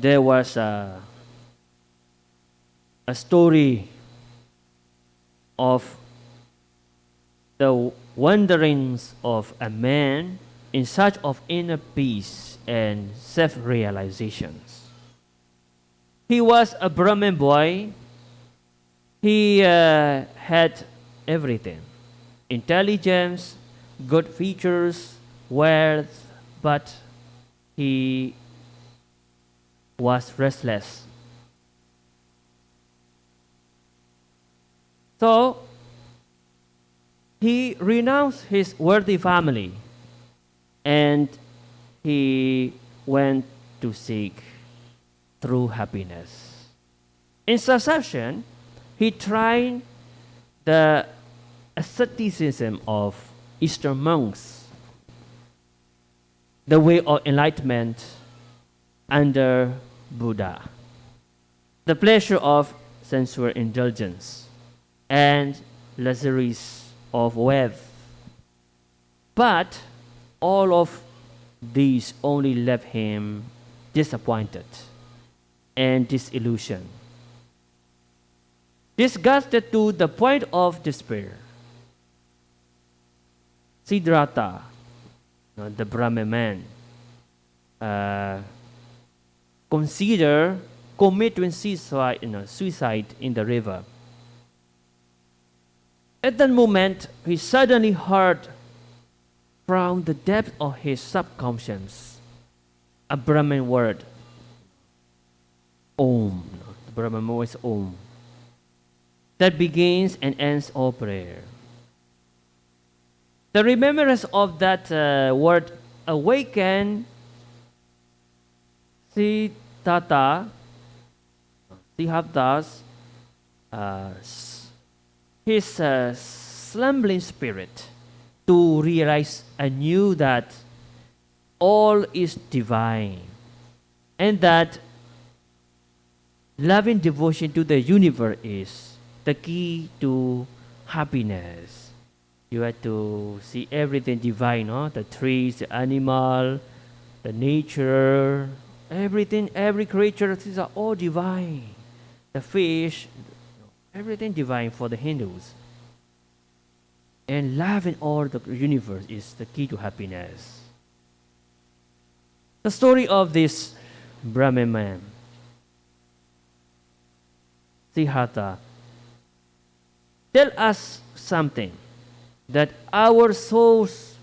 there was a, a story of the wanderings of a man in search of inner peace and self realizations. He was a Brahmin boy. He uh, had everything intelligence, good features, wealth, but he was restless. So he renounced his worthy family and he went to seek true happiness. In succession, he tried the asceticism of Eastern monks, the way of enlightenment under Buddha, the pleasure of sensual indulgence, and luxuries of wealth. But all of these only left him disappointed and disillusioned. Disgusted to the point of despair, Siddhartha, the Brahmin man, uh, consider committing suicide, you know, suicide in the river. At that moment, he suddenly heard from the depth of his subconscious a Brahmin word, Om. The Brahmin voice Om. That begins and ends all prayer. The remembrance of that uh, word awakened Siddhartha, Siddhartha's uh, his uh, slumbering spirit to realize anew that all is divine and that loving devotion to the universe is the key to happiness. You have to see everything divine, no? the trees, the animal, the nature, everything, every creature, these are uh, all divine. The fish, everything divine for the Hindus. And love in all the universe is the key to happiness. The story of this Brahmin man, Siddhartha, tell us something that our souls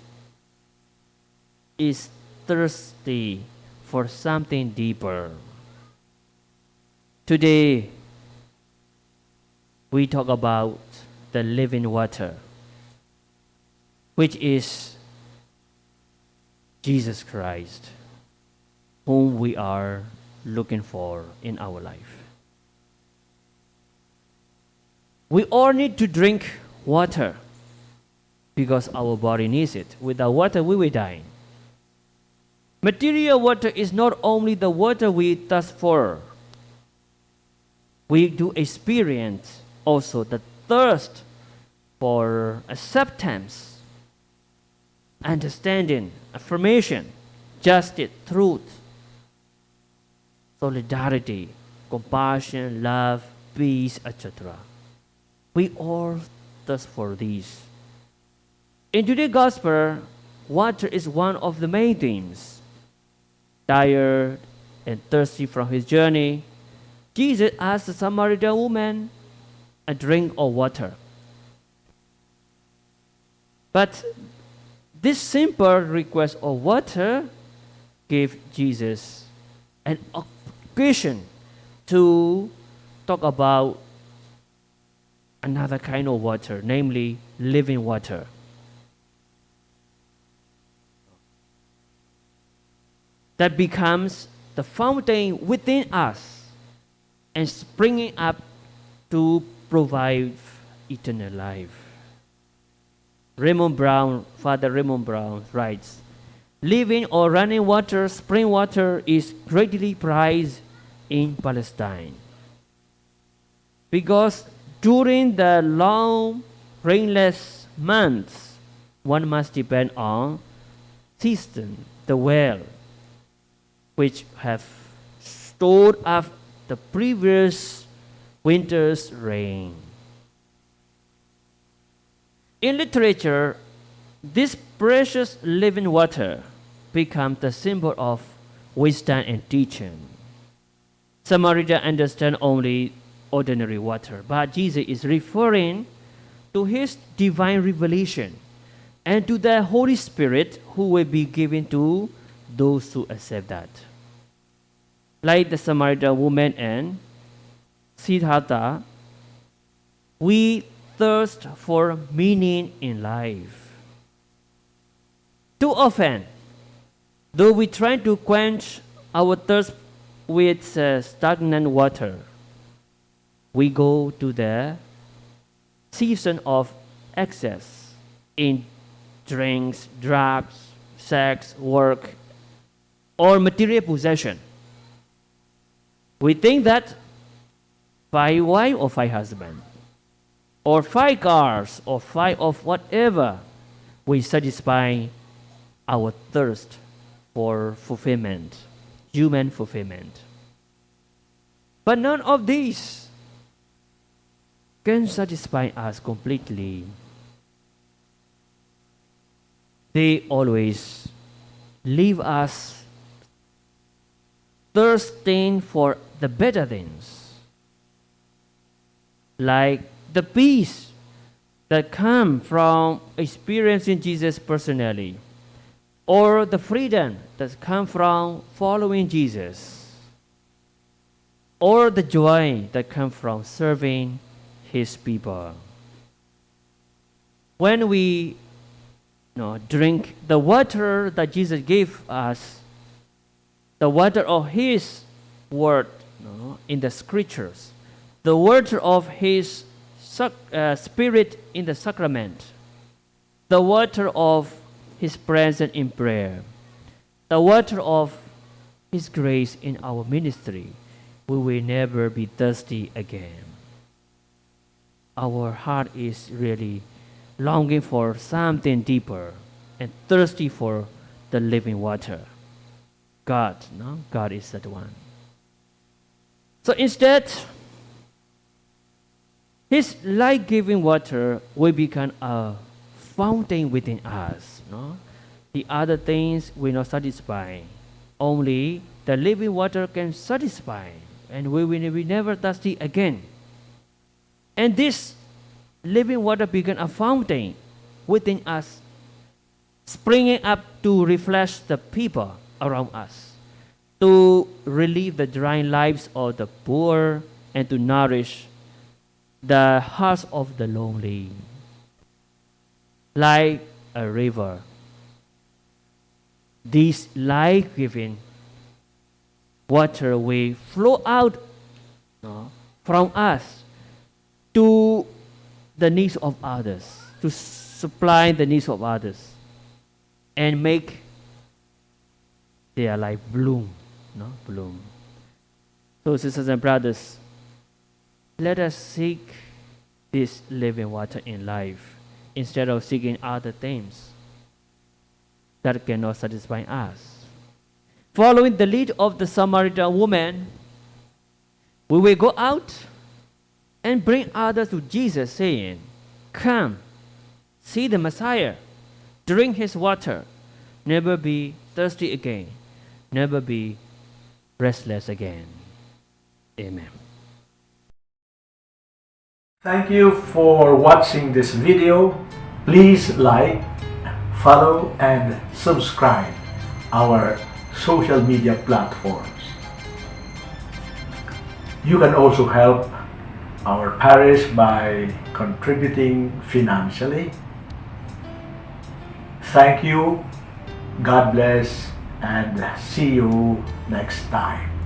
is thirsty for something deeper. Today, we talk about the living water, which is Jesus Christ, whom we are looking for in our life. We all need to drink water because our body needs it. Without water, we will die. Material water is not only the water we thirst for, we do experience also the thirst for acceptance, understanding, affirmation, justice, truth, solidarity, compassion, love, peace, etc. We all thirst for these. In today's gospel, water is one of the main themes. Tired and thirsty from his journey, Jesus asked the Samaritan woman a drink of water. But this simple request of water gave Jesus an occasion to talk about another kind of water, namely living water. That becomes the fountain within us and springing up to provide eternal life. Raymond Brown, Father Raymond Brown writes, Living or running water, spring water is greatly prized in Palestine. Because during the long rainless months, one must depend on cistern, the well, which have stored up the previous winter's rain. In literature, this precious living water becomes the symbol of wisdom and teaching. Samaritan understand only ordinary water, but Jesus is referring to his divine revelation and to the Holy Spirit who will be given to those who accept that. Like the Samaritan woman and Siddhartha, we thirst for meaning in life. Too often, though we try to quench our thirst with uh, stagnant water, we go to the season of excess in drinks, drugs, sex, work, or material possession. We think that five wife or five husband, or five cars, or five of whatever, we satisfy our thirst for fulfillment, human fulfillment. But none of these can satisfy us completely. They always leave us thirsting for the better things, like the peace that come from experiencing Jesus personally, or the freedom that come from following Jesus, or the joy that come from serving His people. When we you know, drink the water that Jesus gave us, the water of His word know, in the scriptures, the water of His uh, spirit in the sacrament, the water of His presence in prayer, the water of His grace in our ministry, we will never be thirsty again. Our heart is really longing for something deeper and thirsty for the living water. God, no? God is that one. So instead, His life giving water will become a fountain within us. No? The other things will not satisfy. Only the living water can satisfy, and we will be never thirsty again. And this living water become a fountain within us, springing up to refresh the people around us, to relieve the dry lives of the poor, and to nourish the hearts of the lonely. Like a river, this life giving water will flow out from us to the needs of others, to supply the needs of others, and make their life bloom, no, bloom. So, sisters and brothers, let us seek this living water in life instead of seeking other things that cannot satisfy us. Following the lead of the Samaritan woman, we will go out and bring others to Jesus, saying, Come, see the Messiah, drink his water, never be thirsty again, never be restless again. Amen. Thank you for watching this video. Please like, follow and subscribe our social media platforms. You can also help our parish by contributing financially. Thank you, God bless, and see you next time.